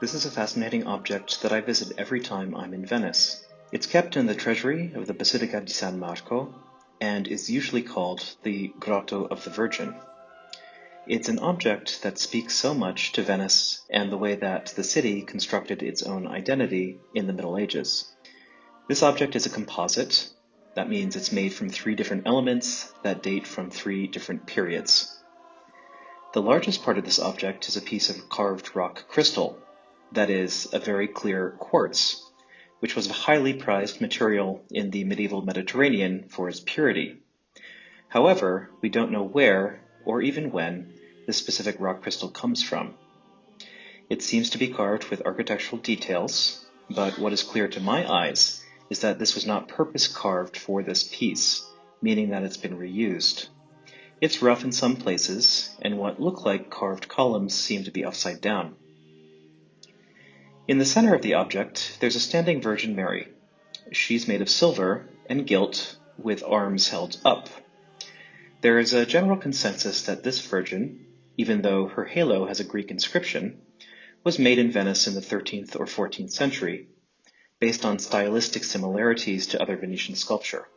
This is a fascinating object that I visit every time I'm in Venice. It's kept in the treasury of the Basilica di San Marco and is usually called the Grotto of the Virgin. It's an object that speaks so much to Venice and the way that the city constructed its own identity in the Middle Ages. This object is a composite. That means it's made from three different elements that date from three different periods. The largest part of this object is a piece of carved rock crystal, that is, a very clear quartz, which was a highly prized material in the medieval Mediterranean for its purity. However, we don't know where, or even when, this specific rock crystal comes from. It seems to be carved with architectural details, but what is clear to my eyes is that this was not purpose carved for this piece, meaning that it's been reused. It's rough in some places, and what look like carved columns seem to be upside down. In the center of the object, there's a standing Virgin Mary. She's made of silver and gilt with arms held up. There is a general consensus that this Virgin, even though her halo has a Greek inscription, was made in Venice in the 13th or 14th century, based on stylistic similarities to other Venetian sculpture.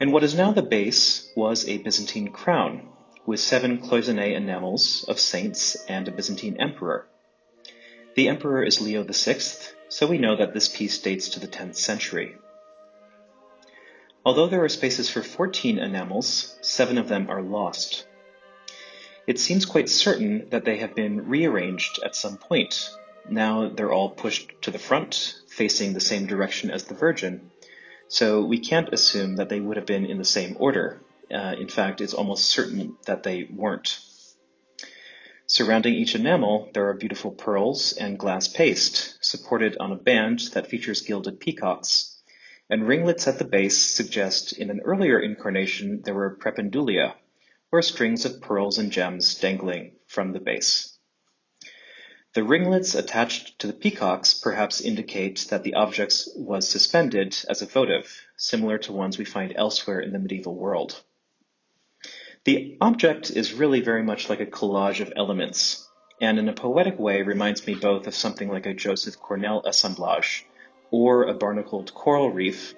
And what is now the base was a Byzantine crown, with seven cloisonné enamels of saints and a Byzantine emperor. The emperor is Leo VI, so we know that this piece dates to the 10th century. Although there are spaces for 14 enamels, seven of them are lost. It seems quite certain that they have been rearranged at some point. Now they're all pushed to the front, facing the same direction as the Virgin, so we can't assume that they would have been in the same order. Uh, in fact, it's almost certain that they weren't. Surrounding each enamel, there are beautiful pearls and glass paste, supported on a band that features gilded peacocks, and ringlets at the base suggest in an earlier incarnation there were prependulia, or strings of pearls and gems dangling from the base. The ringlets attached to the peacocks perhaps indicate that the object was suspended as a votive, similar to ones we find elsewhere in the medieval world. The object is really very much like a collage of elements, and in a poetic way reminds me both of something like a Joseph Cornell assemblage or a barnacled coral reef,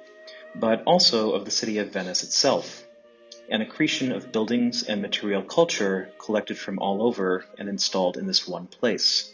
but also of the city of Venice itself, an accretion of buildings and material culture collected from all over and installed in this one place.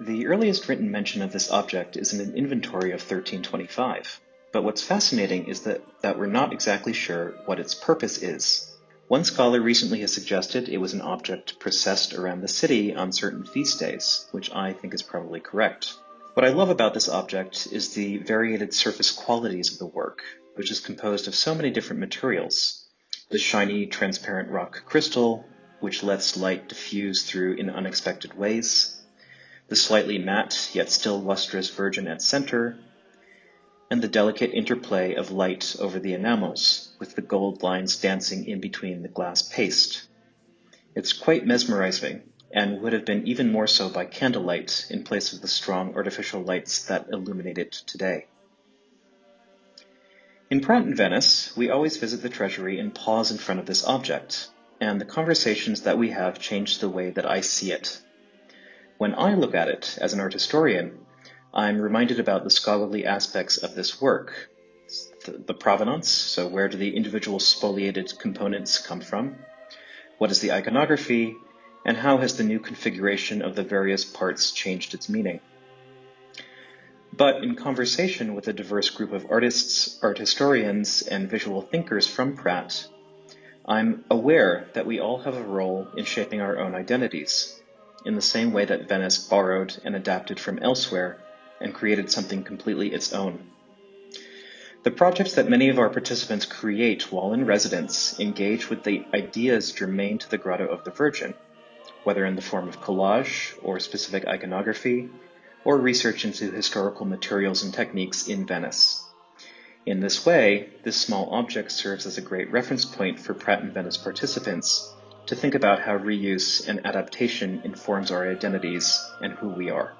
The earliest written mention of this object is in an inventory of 1325, but what's fascinating is that, that we're not exactly sure what its purpose is. One scholar recently has suggested it was an object processed around the city on certain feast days, which I think is probably correct. What I love about this object is the variated surface qualities of the work, which is composed of so many different materials. The shiny, transparent rock crystal, which lets light diffuse through in unexpected ways. The slightly matte, yet still lustrous virgin at center, and the delicate interplay of light over the enamels, with the gold lines dancing in between the glass paste. It's quite mesmerizing, and would have been even more so by candlelight in place of the strong artificial lights that illuminate it today. In Pratt in Venice, we always visit the treasury and pause in front of this object, and the conversations that we have change the way that I see it. When I look at it as an art historian, I'm reminded about the scholarly aspects of this work. The, the, provenance, so where do the individual spoliated components come from? What is the iconography? And how has the new configuration of the various parts changed its meaning? But in conversation with a diverse group of artists, art historians, and visual thinkers from Pratt, I'm aware that we all have a role in shaping our own identities, in the same way that Venice borrowed and adapted from elsewhere and created something completely its own. The projects that many of our participants create while in residence engage with the ideas germane to the Grotto of the Virgin, whether in the form of collage or specific iconography, or research into historical materials and techniques in Venice. In this way, this small object serves as a great reference point for Pratt in Venice participants to think about how reuse and adaptation informs our identities and who we are.